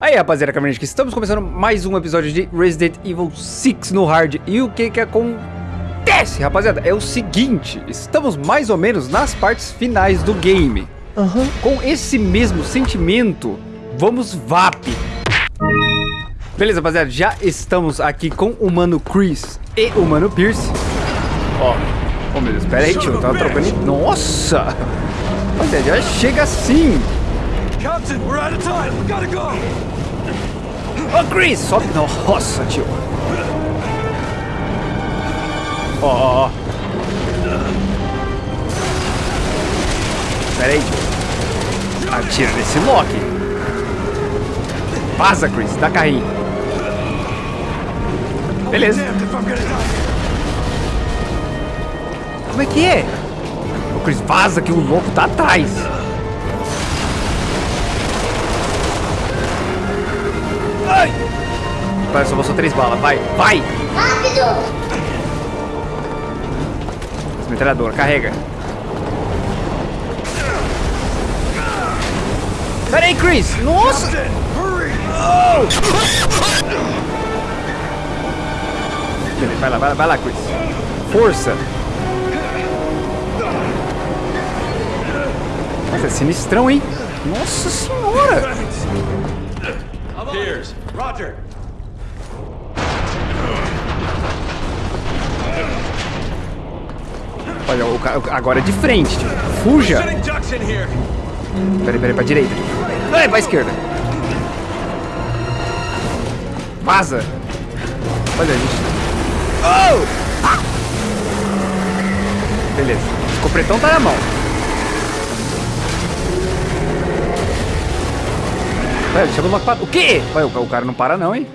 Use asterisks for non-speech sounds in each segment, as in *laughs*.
Aí rapaziada, Cabernet, estamos começando mais um episódio de Resident Evil 6 no Hard E o que que acontece, rapaziada? É o seguinte, estamos mais ou menos nas partes finais do game uhum. Com esse mesmo sentimento, vamos VAP Beleza, rapaziada, já estamos aqui com o Mano Chris e o Mano Pierce Ó, oh meu Deus, pera aí tio, eu tava trocando... Nossa! Rapaziada, já chega assim Captain, we're out of time. Gotta go. Ô, Chris, sobe. Nossa, tio. Ó, ó, ó. Pera aí, tio. Atira nesse Loki. Vaza, Chris. Dá carrinho. Beleza. Como é que é? Ô, Chris, vaza que o louco tá atrás. Vai, só passou três balas. Vai, vai! Rápido! Metralhadora, carrega. Pera aí, Chris! Nossa! Oh! Vai lá, vai lá, vai lá, Chris. Força! Nossa, é sinistrão, hein? Nossa senhora! Piers, Roger. Olha, o cara agora é de frente, tipo, fuja. Peraí, peraí, pra direita. Ai, pra esquerda. Vaza. Olha, gente. Oh! Ah! Beleza. O copretão tá na mão. Vai, chama uma O quê? Vai, o cara não para não, hein?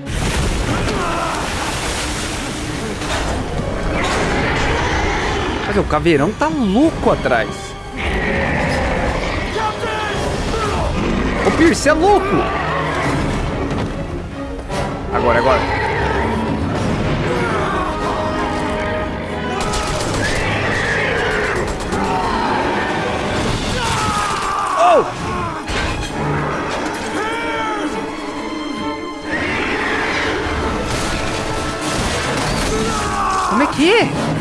O caveirão tá louco atrás. Ô, Pierce, é louco! Agora, agora. Oh! Como é que é?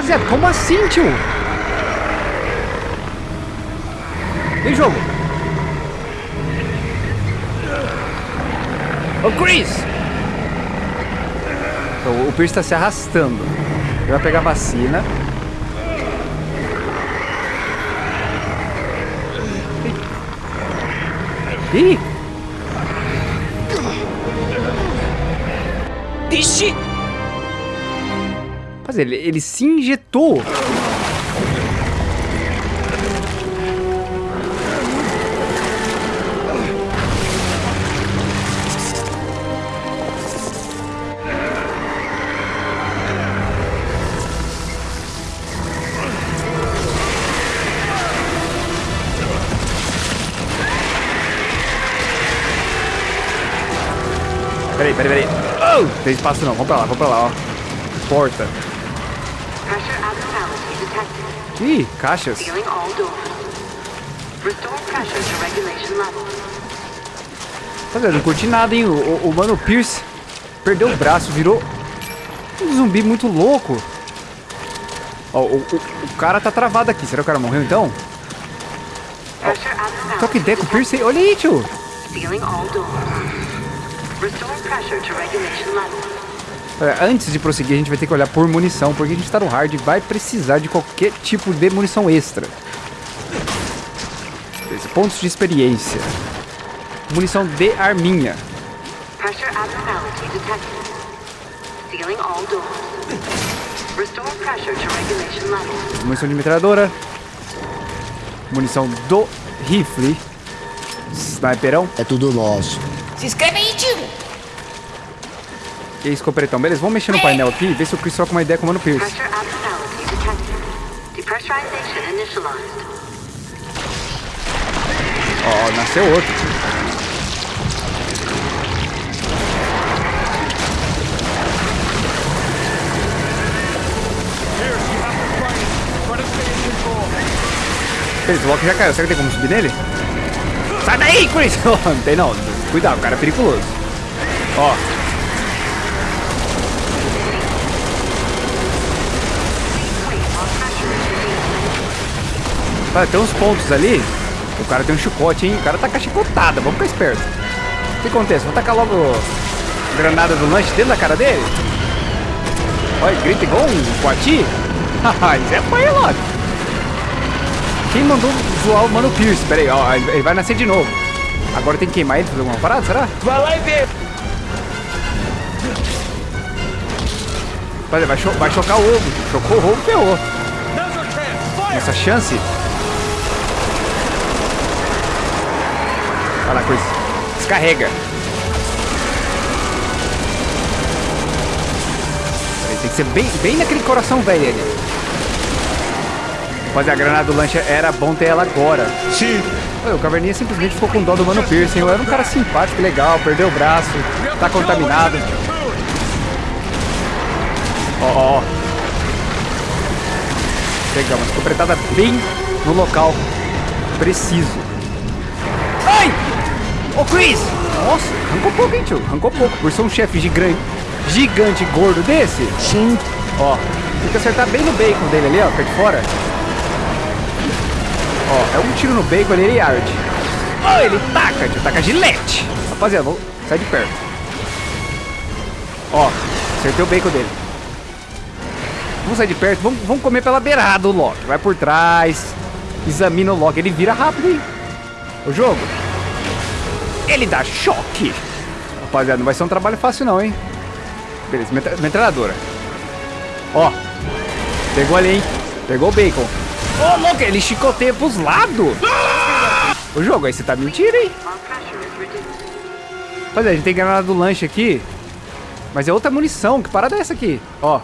Rapaziada, como assim, tio? Tem jogo. Ô, Chris! Então, o Pierce está se arrastando. Ele vai pegar a vacina. Ih! Ixi! Mas ele, ele se injetou. Peraí, peraí, peraí. Oh! Tem espaço não, vamos pra lá, vamos pra lá, ó. Porta. Ih, caixas. Rapaziada, não curti nada, hein? O, o, o, Mano Pierce perdeu o braço, virou um zumbi muito louco. Ó, o, o, o cara tá travado aqui. Será que o cara morreu então? Ó, troca ideia com o Pierce. Olha aí, tio. É, antes de prosseguir, a gente vai ter que olhar por munição, porque a gente está no hard e vai precisar de qualquer tipo de munição extra. Pontos de experiência. Munição de arminha. Munição de metralhadora. Munição do rifle. Sniperão. É tudo nosso. Se inscreve! E aí, escopretão. Beleza, vamos mexer no painel aqui e ver se o Chris troca uma ideia com o Mano Pierce. Ó, Ó, nasceu outro. Beleza, o Loki já caiu. Será que tem como subir nele? Sai daí, Chris! *laughs* não tem não. Cuidado, o cara é periculoso. Ó. Olha, tem uns pontos ali. O cara tem um chicote, hein? O cara tá com a chicotada. Vamos ficar esperto. O que acontece? Vou tacar logo granada do lanche dentro da cara dele? Olha, grita igual um coati. Haha, *laughs* isso é pai, Loki. Quem mandou zoar o Mano Pierce? Pera aí, ó, ele vai nascer de novo. Agora tem que queimar ele, fazer alguma parada, será? Vai lá e vê. Vai, vai, cho vai chocar o ovo. Chocou o ovo, ferrou. Nossa chance. Olha lá, coisa. Descarrega. Peraí, Tem que ser bem, bem naquele coração velho ali. Fazer a granada do lanche era bom ter ela agora. Sim. O Caverninha simplesmente ficou com dó do Mano Pierce, hein? Eu era um cara simpático, legal, perdeu o braço, tá contaminado. Ó, ó. Pegamos, ficou apretada bem no local preciso. Ai! Ô, Chris! Nossa, arrancou pouco, hein, tio? Arrancou pouco. Por ser um chefe gigante, gigante gordo desse. Sim. Ó, tem que acertar bem no bacon dele ali, ó, perto de fora. Ó, é um tiro no bacon ali, ele arde. Ó, ele taca, tio, taca gilete. Rapaziada, vamos sair de perto. Ó, acertei o bacon dele. Vamos sair de perto, vamos, vamos comer pela beirada o Loki. Vai por trás, examina o Loki, ele vira rápido, hein? O jogo. Ele dá choque. Rapaziada, não vai ser um trabalho fácil não, hein? Beleza, metra- metralhadora. Ó, pegou ali, hein? Pegou o bacon. Ô, louco, ele chicoteia pros lados. O jogo, aí você tá mentindo, hein? É, a gente tem granada do lanche aqui. Mas é outra munição. Que parada é essa aqui? Ó.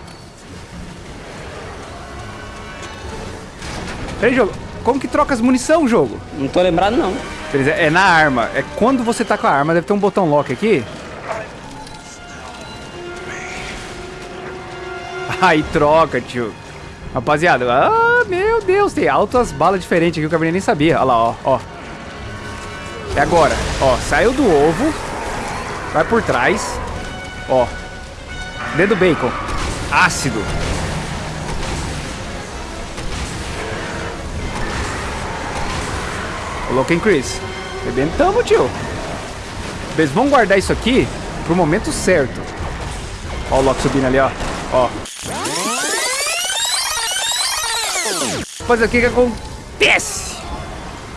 Peraí, jogo. Como que troca as munição, jogo? Não tô lembrado, não. Beleza, é na arma. É quando você tá com a arma, deve ter um botão lock aqui. *laughs* Aí troca, tio. Rapaziada, ah, meu Deus, tem altas balas diferentes aqui, o Cabernet nem sabia. Olha lá, ó, ó. É agora, ó, saiu do ovo, vai por trás, ó. Dedo bacon, ácido. Coloquem Chris. Rebentamos, tio. Beleza, vamos guardar isso aqui pro momento certo. Ó o Loki subindo ali, ó. Ó. Mas o que que acontece?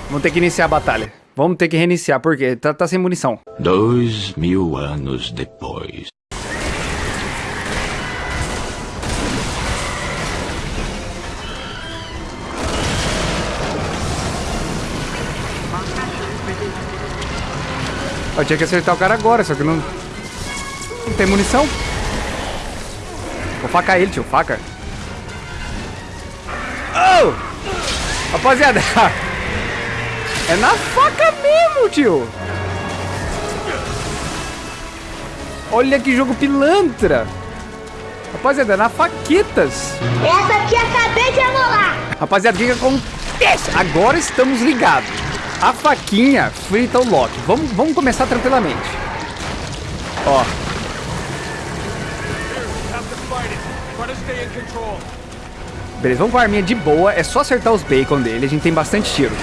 Vamos ter que iniciar a batalha. Vamos ter que reiniciar, porque tá, tá sem munição. Dois mil anos depois. Eu tinha que acertar o cara agora, só que não... Não tem munição. Vou facar ele, tio. Faca. Oh! Rapaziada. *laughs* É na faca mesmo, tio. Olha que jogo pilantra. Rapaziada, é na faquetas. Essa aqui acabei de amolar. Rapaziada, o que, que acontece? Agora estamos ligados. A faquinha frita o Loki. Vamos, vamos começar tranquilamente. Ó, beleza, vamos com a arminha de boa. É só acertar os bacon dele. A gente tem bastante tiro.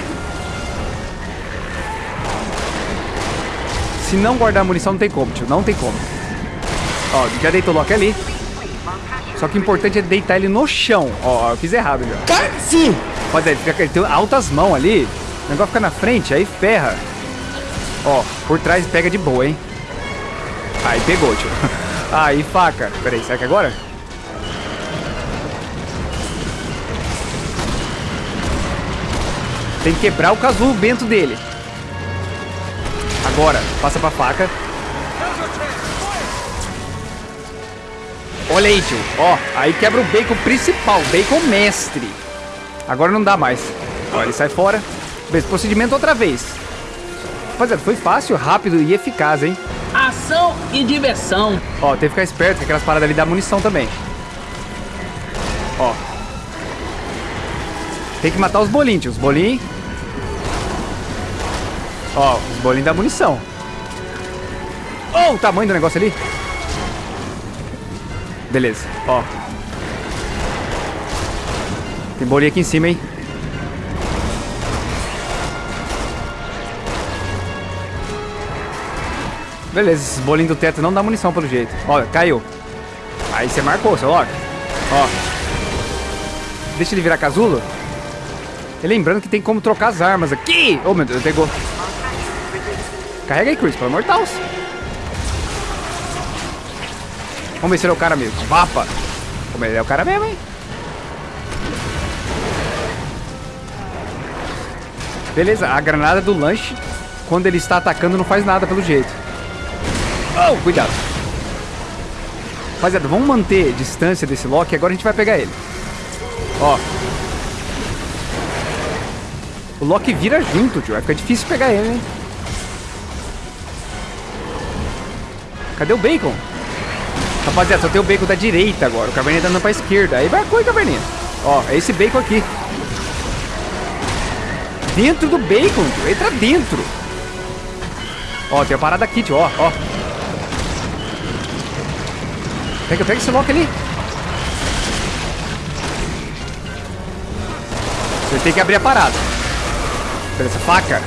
Se não guardar munição, não tem como, tio. Não tem como. Ó, já deitou o Loki ali. Só que o importante é deitar ele no chão. Ó, eu fiz errado já. Sim. Fica, ele tem altas mãos ali. O negócio fica na frente, aí ferra. Ó, por trás pega de boa, hein? Aí pegou, tio. *laughs* Aí, faca. Peraí, será que é agora? Tem que quebrar o casulo bento dele. Agora, passa pra faca. Olha aí, tio. Ó, aí quebra o bacon principal, bacon mestre. Agora não dá mais. Ó, ele sai fora. Beleza, procedimento outra vez. Rapaziada, foi fácil, rápido e eficaz, hein? Ação e diversão. Ó, tem que ficar esperto, que aquelas paradas ali dá munição também. Ó. Tem que matar os bolinhos, tio. Os bolinhos. Ó, os bolinhos dá munição. Oh, o tamanho do negócio ali. Beleza, ó. Tem bolinha aqui em cima, hein? Beleza, esses bolinhos do teto não dá munição pelo jeito. Ó, caiu. Aí você marcou, seu Loki. Ó. Deixa ele virar casulo. E lembrando que tem como trocar as armas aqui. Oh, meu Deus, pegou. Carrega aí, Chris, pelo amor. Vamos ver se ele é o cara mesmo. Vapa. Como ele é o cara mesmo, hein? Beleza, a granada do lanche, quando ele está atacando, não faz nada pelo jeito. Oh, cuidado. Rapaziada, vamos manter distância desse Loki. Agora a gente vai pegar ele. Ó. O Loki vira junto, tio. Vai ficar difícil pegar ele, hein? Cadê o Bacon? Rapaziada, só tem o Bacon da direita agora. O Caverninha tá andando pra esquerda. Aí vai a Caverninha. Ó, é esse Bacon aqui. Dentro do Bacon, tio. Entra dentro. Ó, tem a parada aqui, tio. Ó, ó. Pega, pega esse Loki ali. Você tem que abrir a parada. Beleza, faca.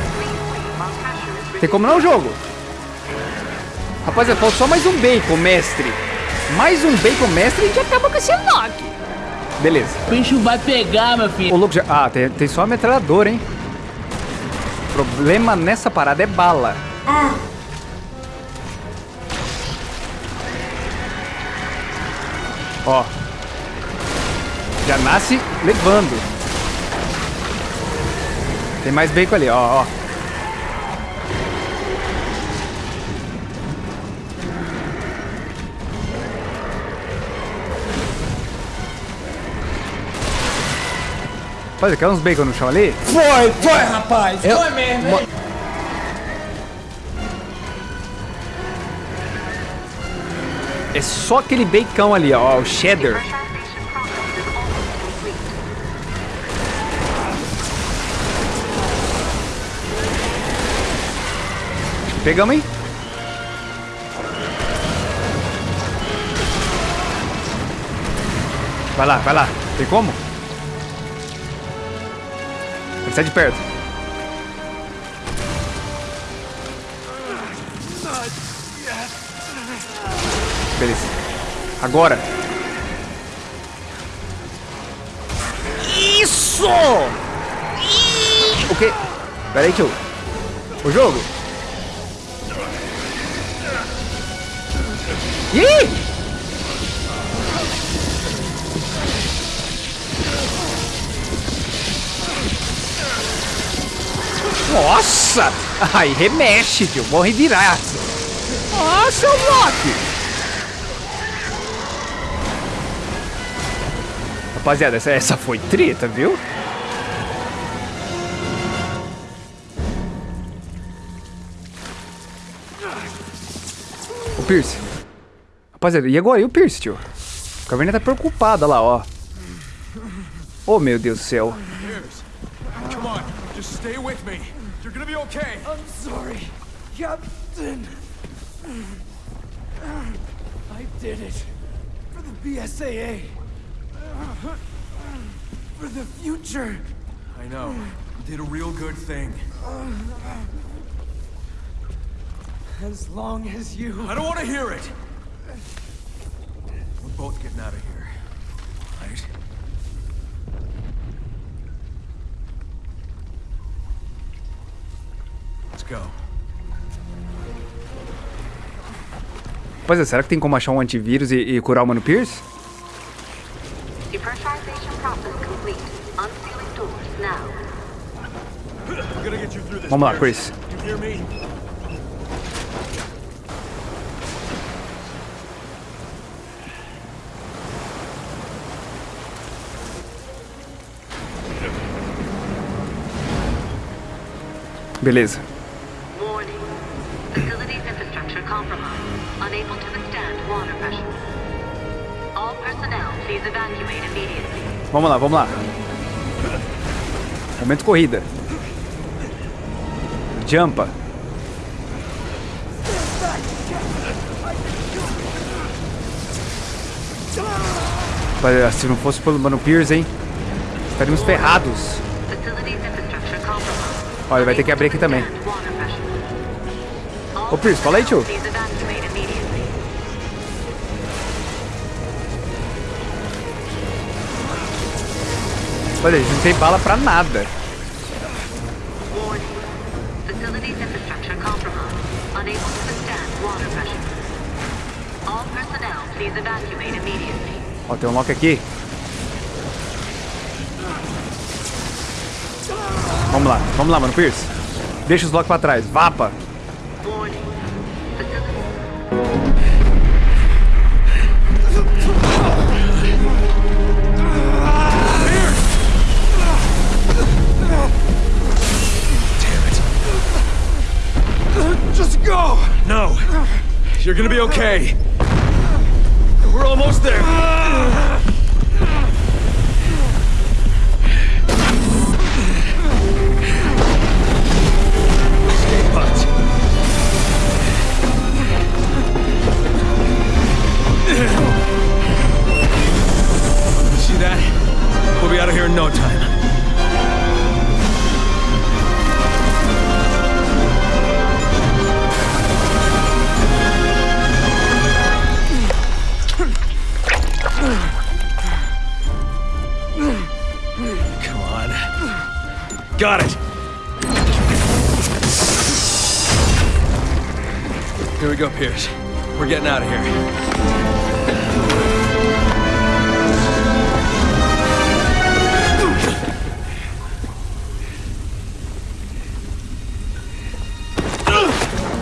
Tem como não o jogo? Rapaziada, falta só mais um bacon, mestre. Mais um bacon, mestre, e a gente acaba com esse Loki. Beleza. O bicho vai pegar, meu O filho. louco já... Ah, tem, tem só a metralhadora, hein? O problema nessa parada é bala. Ó. Já nasce levando. Tem mais bacon ali, ó, ó. Olha, quer uns bacon no chão ali? Foi, foi, rapaz. Foi mesmo. hein? É só aquele bacon ali, ó, o cheddar. Pegamos, hein? Vai lá, vai lá. Tem como? Sair de perto. Beleza. Agora. Isso! O quê? Pera aí, tio. O jogo? Ih! Nossa! Aí remexe, tio. Morre viraço. Nossa, o Loki! Rapaziada, essa, essa foi treta, viu? O Pierce. Rapaziada, e agora? E o Pierce, tio? A caverna tá preocupada lá, ó. Oh, meu Deus do céu. Come on, just stay with me. You're gonna be okay. I'm sorry, Captain. I did it for the BSAA. For the future. I know. Did a real good thing. As long as you. I don't want to hear it. We're both getting out of here. Right? Let's go. Rapaziada, será que tem como achar um antivírus e, e curar o Mano Pierce? Now. I'm gonna get you through this. Vamos lá, Chris. You hear me? Beleza. Warning. Facilities infrastructure compromised. Unable to withstand water pressure. All personnel, please evacuate immediately. Vamos lá, vamos lá. Momento corrida. Jumpa. Se não fosse pelo Mano Pierce, hein? Estaríamos ferrados. Olha, vai ter que abrir aqui também. Ô, Pierce, fala aí, tio. Olha, a gente não tem bala pra nada. Ó, tem um lock aqui. Vamos lá, vamos lá, mano, Pierce. Deixa os locks pra trás. Vapa. Warning. Just go! No. You're gonna be okay. We're almost there. Got it. Here we go, Pierce. We're getting out of here.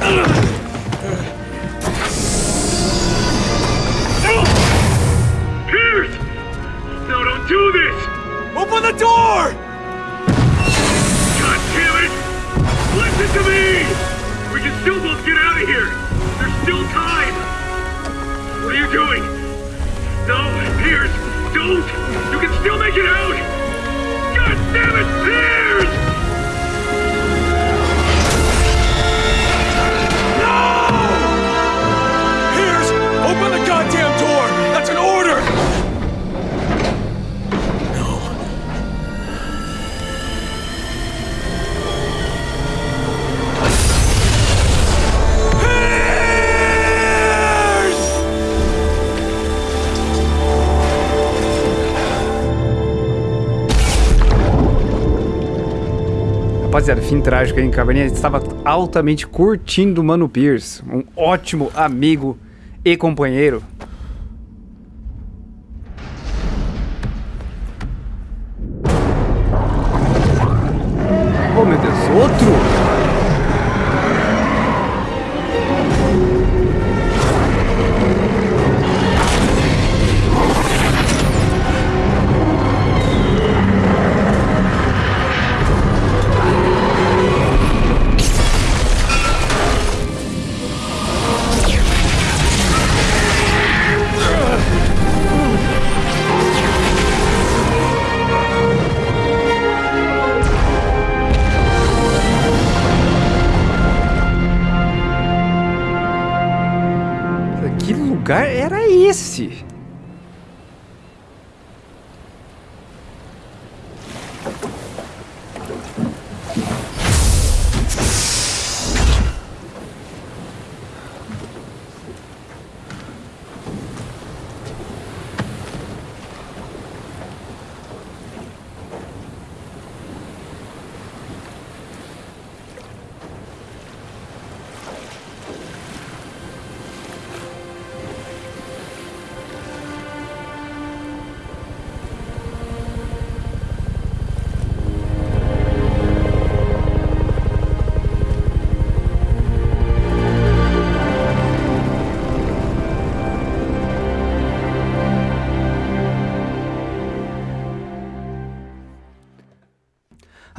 Pierce! Rapaziada, fim trágico em Caverninha. Estava altamente curtindo o Mano Pierce. Um ótimo amigo e companheiro.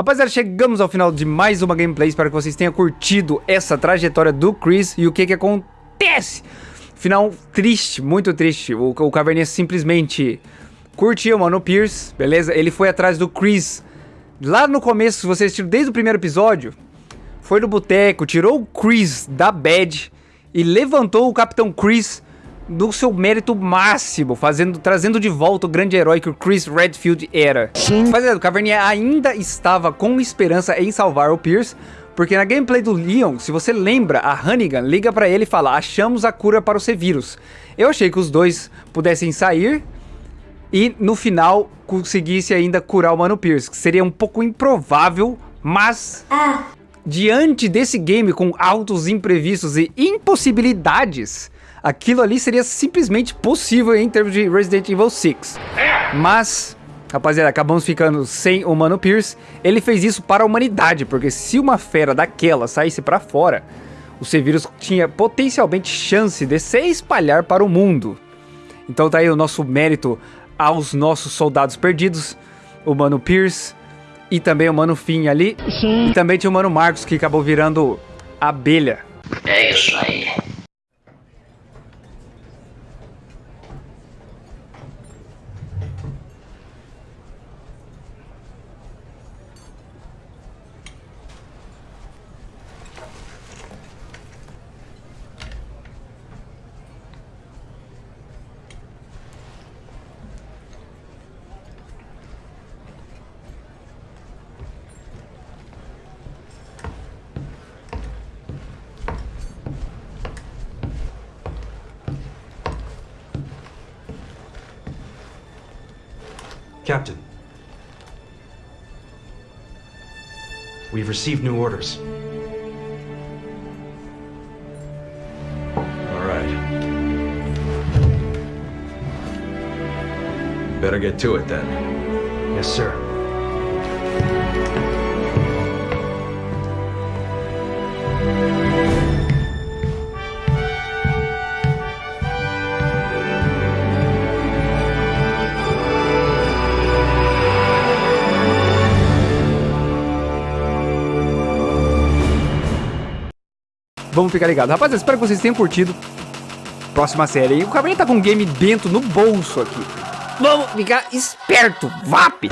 Rapaziada, chegamos ao final de mais uma gameplay. Espero que vocês tenham curtido essa trajetória do Chris e o que que acontece. Final triste, muito triste. O, o Caverninha simplesmente curtiu o Mano Pierce, beleza? Ele foi atrás do Chris. Lá no começo, se você assistiu desde o primeiro episódio, foi no boteco, tirou o Chris da bad e levantou o Capitão Chris do seu mérito máximo, fazendo, trazendo de volta o grande herói que o Chris Redfield era. Sim. Mas é, o Caverninha ainda estava com esperança em salvar o Pierce, porque na gameplay do Leon, se você lembra, a Hannigan liga pra ele e fala, achamos a cura para o C-Vírus. Eu achei que os dois pudessem sair e no final conseguisse ainda curar o Mano Pierce, que seria um pouco improvável, mas... Ah. Diante desse game com altos imprevistos e impossibilidades, aquilo ali seria simplesmente possível em termos de Resident Evil 6. Mas, rapaziada, acabamos ficando sem o Mano Pierce. Ele fez isso para a humanidade, porque se uma fera daquela saísse para fora, o C-Vírus tinha potencialmente chance de se espalhar para o mundo. Então tá aí o nosso mérito aos nossos soldados perdidos, o Mano Pierce e também o Mano Finn ali. Sim. E também tinha o Mano Marcos que acabou virando abelha. É isso aí. Captain. We've received new orders. All right. Better get to it then. Yes, sir. Vamos ficar ligados. Rapaziada, espero que vocês tenham curtido. Próxima série. E o Cabernet tá com um game dentro no bolso aqui. Vamos ficar esperto. VAP!